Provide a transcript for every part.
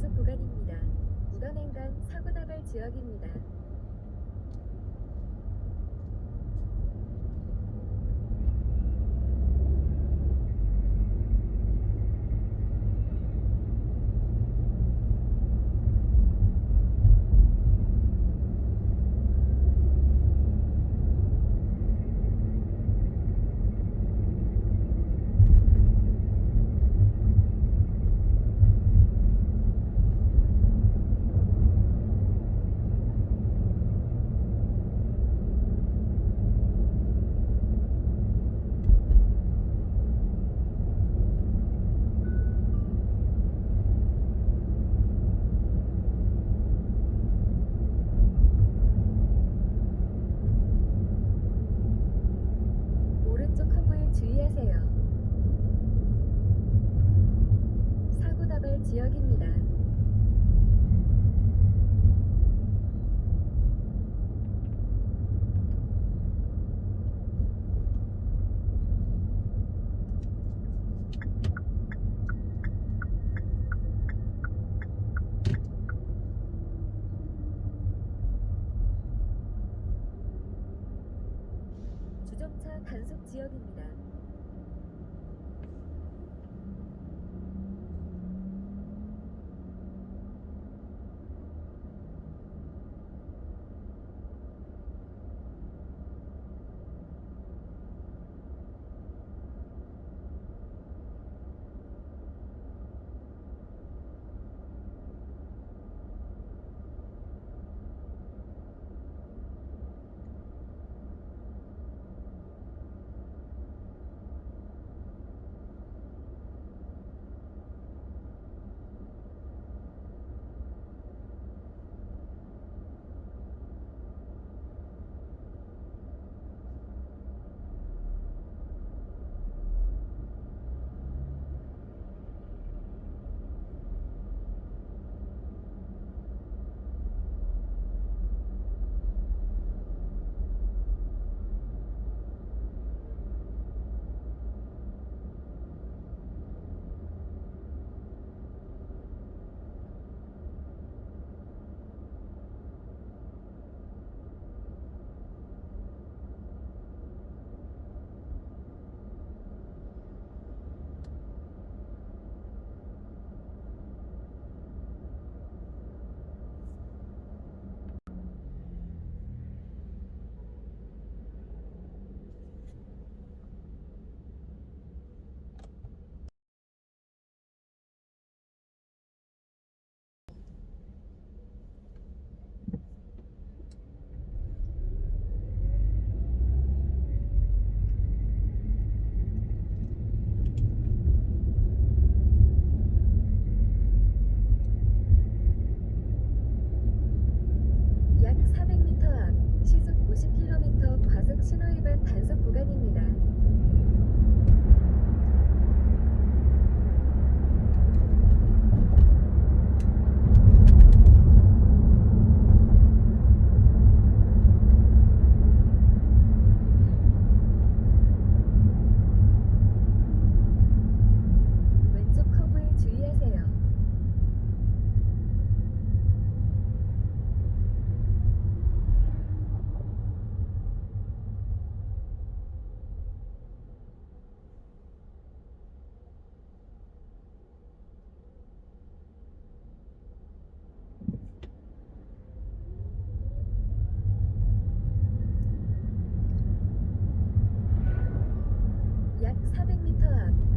과속 구간입니다. 우변행간 사고다발 지역입니다.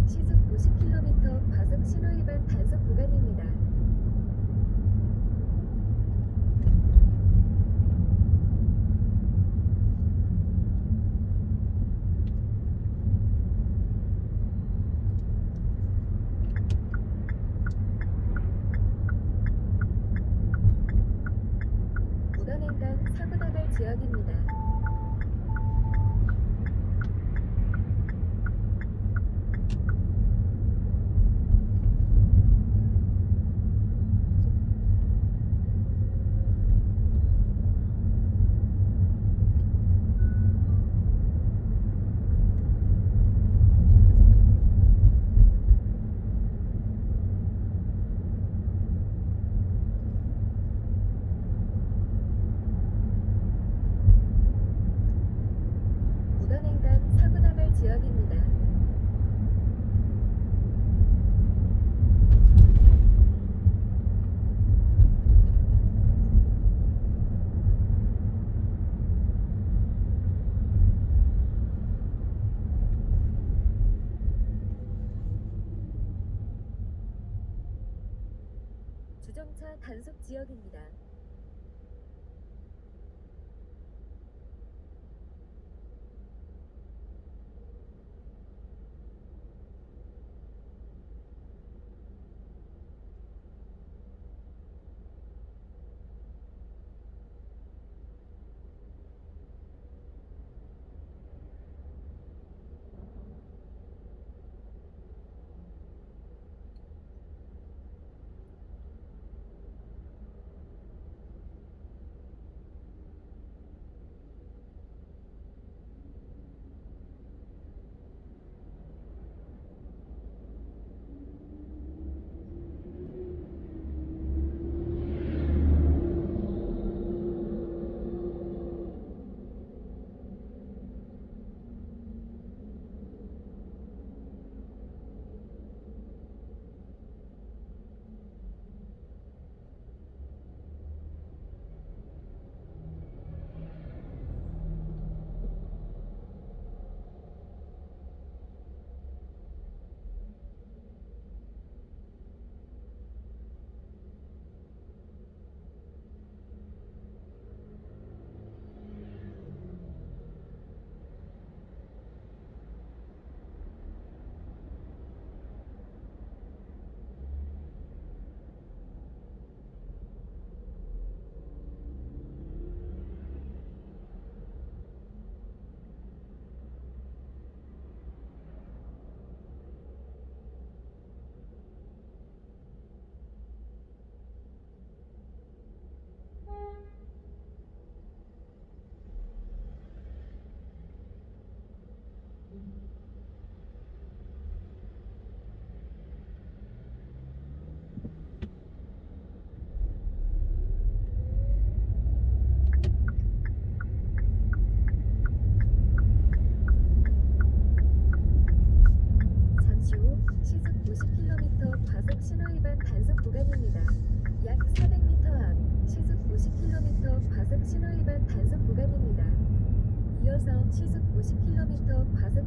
시속 50km 과속 신호위반 단속 구간입니다. 단속 지역입니다.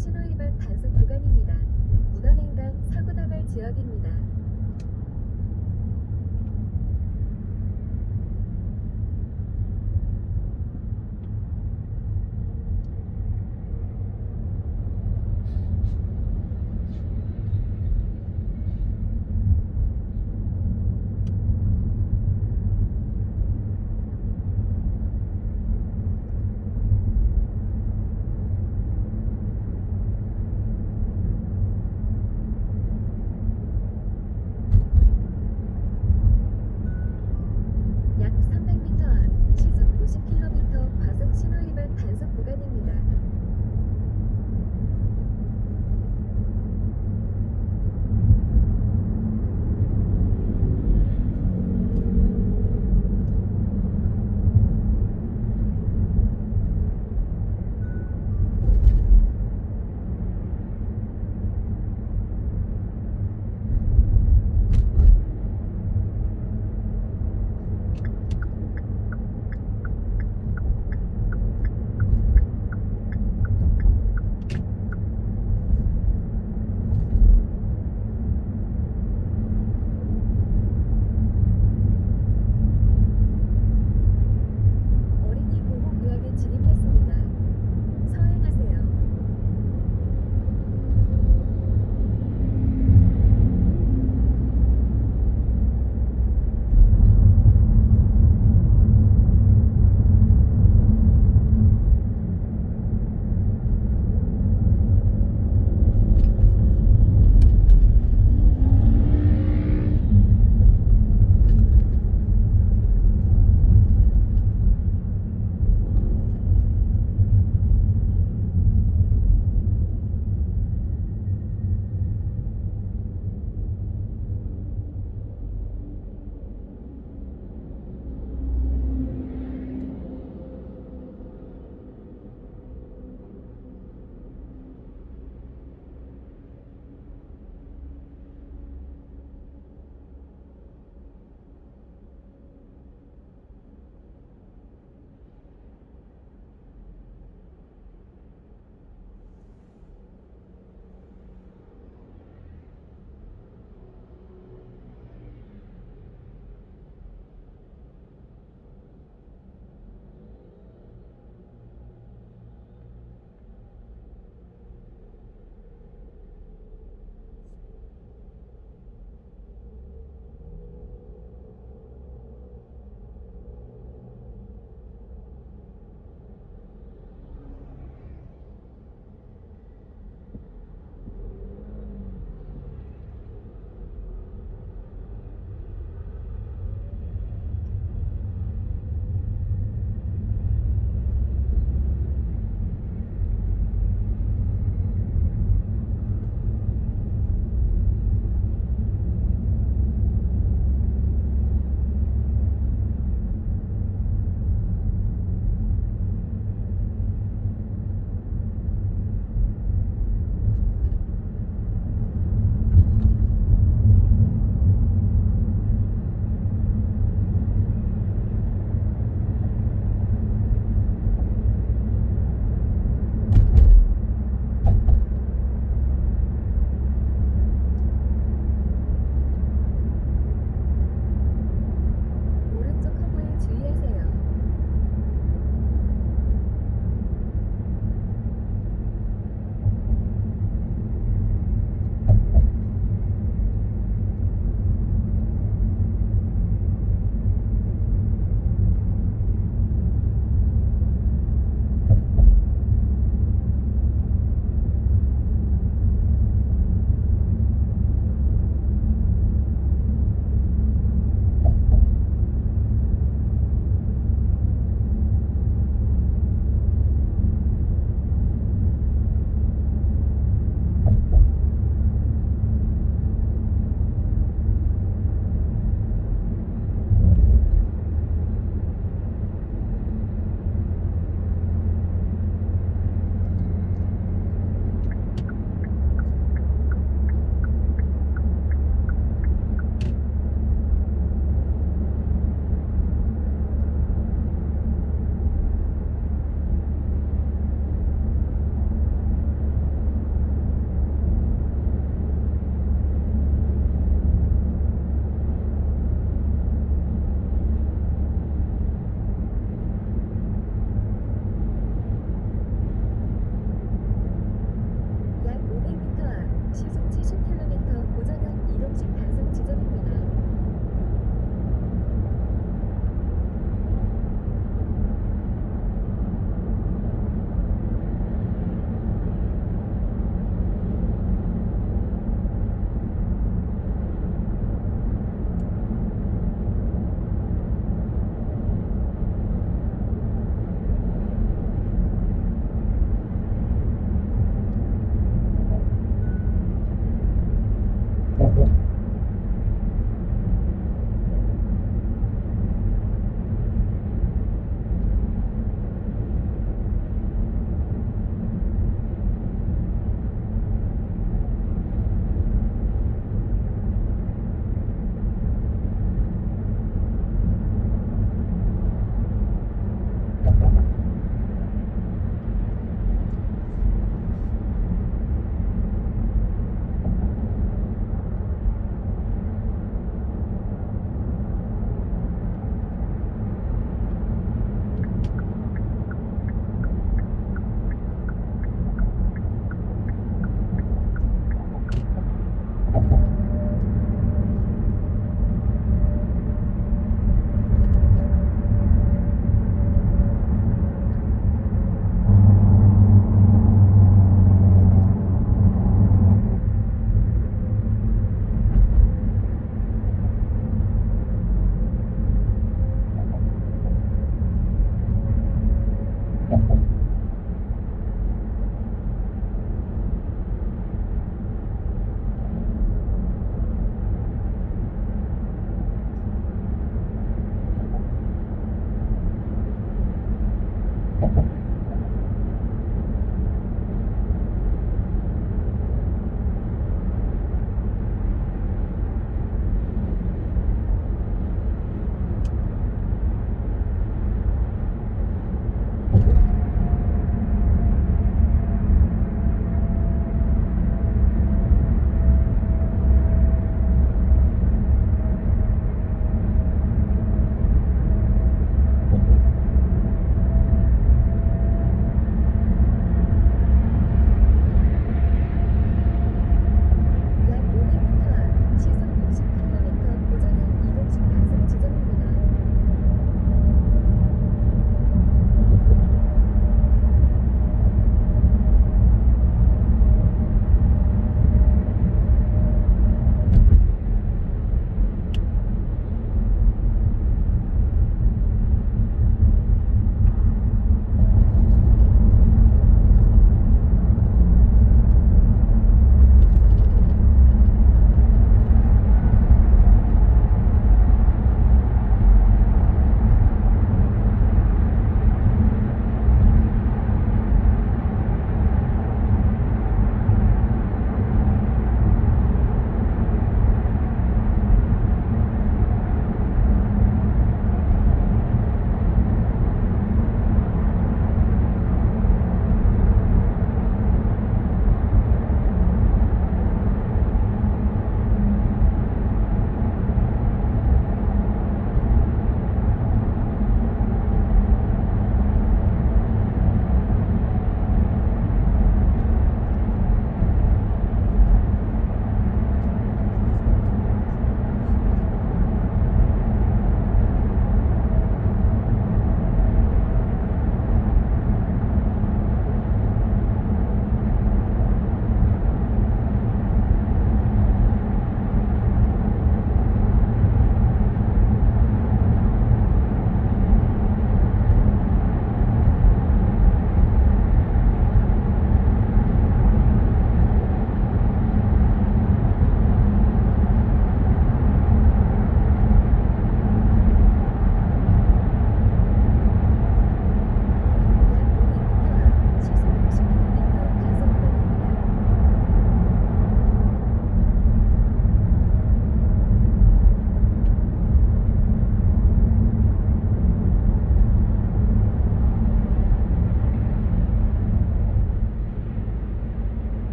신호위반 단속 구간입니다. 무단횡단 사고 나갈 지역입니다.